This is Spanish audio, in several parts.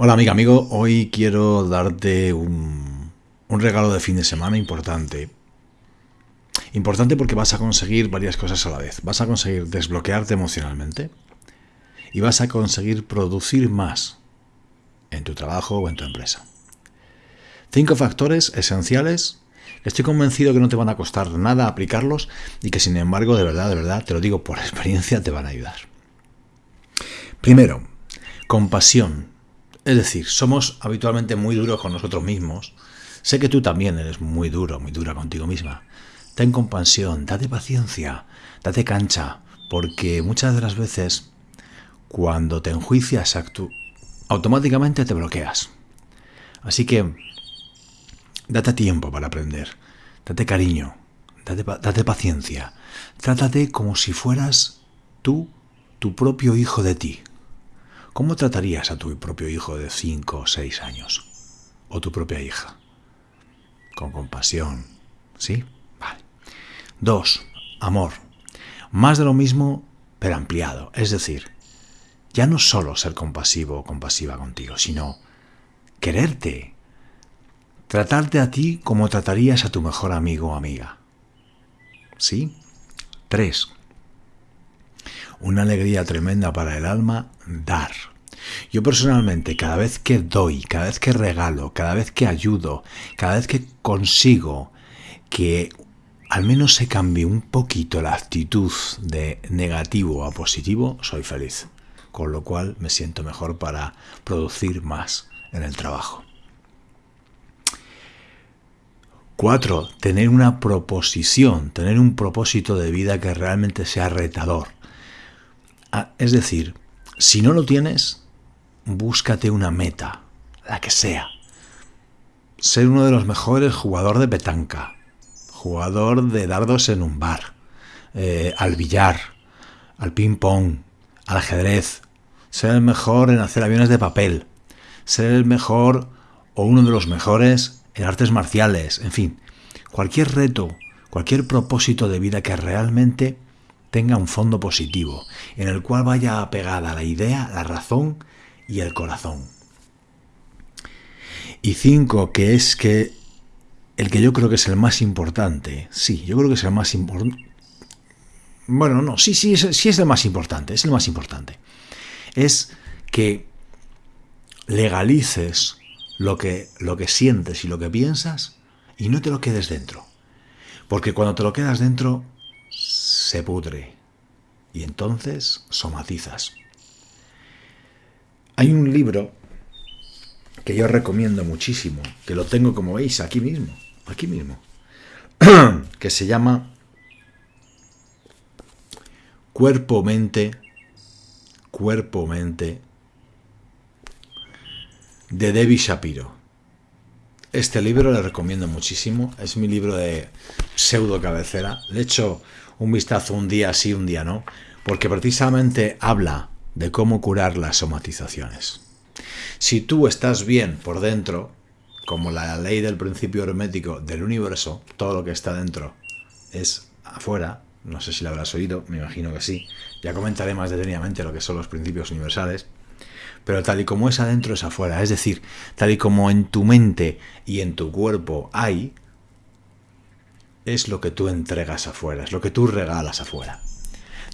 Hola amiga, amigo, hoy quiero darte un, regalo de fin de semana importante. Importante porque vas a conseguir varias cosas a la vez. Vas a conseguir desbloquearte emocionalmente y vas a conseguir producir más en tu trabajo o en tu empresa. Cinco factores esenciales estoy convencido que no te van a costar nada aplicarlos y que sin embargo, de verdad, de verdad, te lo digo por experiencia, te van a ayudar. Primero, compasión es decir, somos habitualmente muy duros con nosotros mismos. Sé que tú también eres muy duro, muy dura contigo misma. Ten compasión, date paciencia, date cancha, porque muchas de las veces cuando te enjuicias automáticamente te bloqueas. Así que date tiempo para aprender, date cariño, date, date paciencia, trátate como si fueras tú, tu propio hijo de ti. ¿Cómo tratarías a tu propio hijo de 5 o 6 años? ¿O tu propia hija? Con compasión. ¿Sí? Vale. Dos, amor. Más de lo mismo, pero ampliado. Es decir, ya no solo ser compasivo o compasiva contigo, sino quererte. Tratarte a ti como tratarías a tu mejor amigo o amiga. ¿Sí? Tres, una alegría tremenda para el alma dar. Yo personalmente, cada vez que doy, cada vez que regalo, cada vez que ayudo, cada vez que consigo que al menos se cambie un poquito la actitud de negativo a positivo, soy feliz. Con lo cual me siento mejor para producir más en el trabajo. Cuatro, tener una proposición, tener un propósito de vida que realmente sea retador. Ah, es decir, si no lo tienes, búscate una meta, la que sea. Ser uno de los mejores jugadores de petanca, jugador de dardos en un bar, eh, al billar, al ping-pong, al ajedrez, ser el mejor en hacer aviones de papel, ser el mejor o uno de los mejores en artes marciales, en fin, cualquier reto, cualquier propósito de vida que realmente tenga un fondo positivo, en el cual vaya apegada la idea, la razón y el corazón. Y cinco, que es que el que yo creo que es el más importante, sí, yo creo que es el más importante. Bueno, no, sí, sí, sí es el más importante, es el más importante. Es que legalices lo que, lo que sientes y lo que piensas y no te lo quedes dentro. Porque cuando te lo quedas dentro, se pudre y entonces somatizas. Hay un libro que yo recomiendo muchísimo, que lo tengo como veis aquí mismo, aquí mismo, que se llama Cuerpo, Mente, Cuerpo, Mente, de Debbie Shapiro. Este libro le recomiendo muchísimo, es mi libro de pseudo cabecera, le hecho un vistazo un día sí, un día no, porque precisamente habla de cómo curar las somatizaciones. Si tú estás bien por dentro, como la ley del principio hermético del universo, todo lo que está dentro es afuera, no sé si lo habrás oído, me imagino que sí, ya comentaré más detenidamente lo que son los principios universales, pero tal y como es adentro es afuera, es decir, tal y como en tu mente y en tu cuerpo hay, es lo que tú entregas afuera, es lo que tú regalas afuera.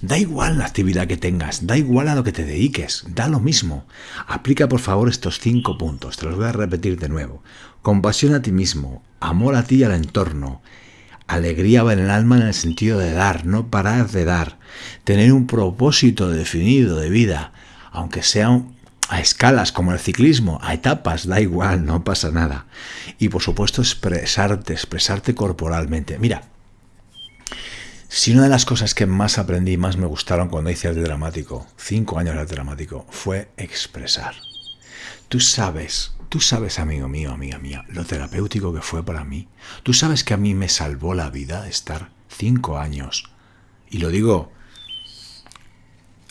Da igual la actividad que tengas, da igual a lo que te dediques, da lo mismo. Aplica por favor estos cinco puntos, te los voy a repetir de nuevo. Compasión a ti mismo, amor a ti y al entorno, alegría en el alma en el sentido de dar, no parar de dar, tener un propósito definido de vida, aunque sea a escalas como el ciclismo, a etapas, da igual, no pasa nada. Y por supuesto expresarte, expresarte corporalmente. Mira, si una de las cosas que más aprendí, más me gustaron cuando hice arte dramático, cinco años de arte dramático, fue expresar. Tú sabes, tú sabes, amigo mío, amiga mía, lo terapéutico que fue para mí. Tú sabes que a mí me salvó la vida estar cinco años. Y lo digo,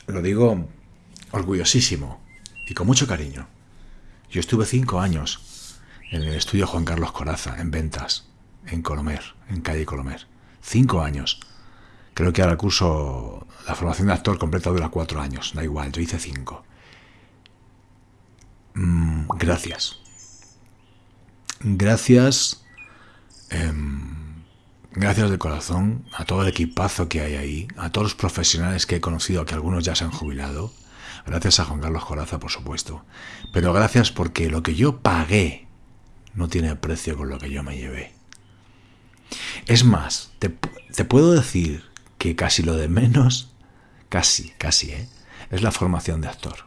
lo digo orgullosísimo y con mucho cariño. Yo estuve cinco años en el estudio Juan Carlos Coraza, en ventas, en Colomer, en calle Colomer. Cinco años. Creo que ahora curso, la formación de actor completa dura cuatro años, da igual, yo hice cinco. Mm, gracias. Gracias. Em, gracias de corazón a todo el equipazo que hay ahí, a todos los profesionales que he conocido, que algunos ya se han jubilado. Gracias a Juan Carlos Coraza, por supuesto. Pero gracias porque lo que yo pagué no tiene precio con lo que yo me llevé. Es más, te, puedo decir que casi lo de menos, casi, casi, ¿eh? es la formación de actor.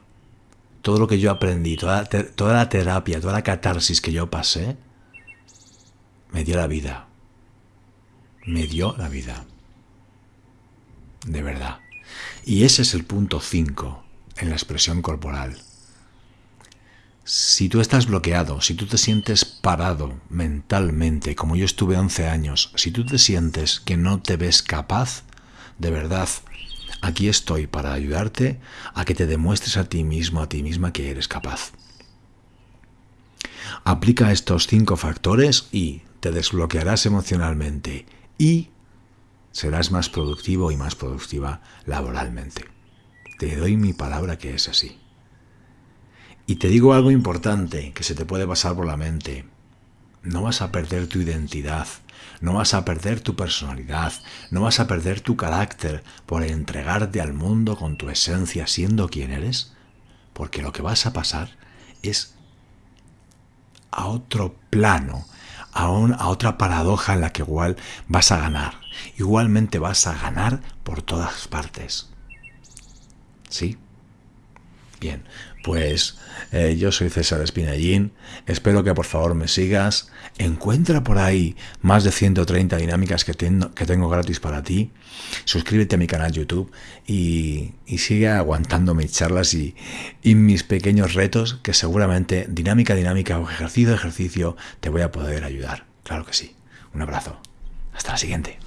Todo lo que yo aprendí, toda, toda la terapia, toda la catarsis que yo pasé, me dio la vida. Me dio la vida. De verdad. Y ese es el punto 5 en la expresión corporal. Si tú estás bloqueado, si tú te sientes parado mentalmente, como yo estuve 11 años, si tú te sientes que no te ves capaz, de verdad, aquí estoy para ayudarte a que te demuestres a ti mismo, a ti misma que eres capaz. Aplica estos cinco factores y te desbloquearás emocionalmente y serás más productivo y más productiva laboralmente. Te doy mi palabra que es así. Y te digo algo importante que se te puede pasar por la mente. No vas a perder tu identidad, no vas a perder tu personalidad, no vas a perder tu carácter por entregarte al mundo con tu esencia siendo quien eres, porque lo que vas a pasar es a otro plano, a, a otra paradoja en la que igual vas a ganar. Igualmente vas a ganar por todas partes. ¿Sí? Bien, pues eh, yo soy César Espinallín, espero que por favor me sigas, encuentra por ahí más de 130 dinámicas que, tengo, que tengo gratis para ti, suscríbete a mi canal YouTube y, sigue aguantando mis charlas y, y mis pequeños retos que seguramente dinámica, dinámica o ejercicio, ejercicio te voy a poder ayudar, claro que sí. Un abrazo, hasta la siguiente.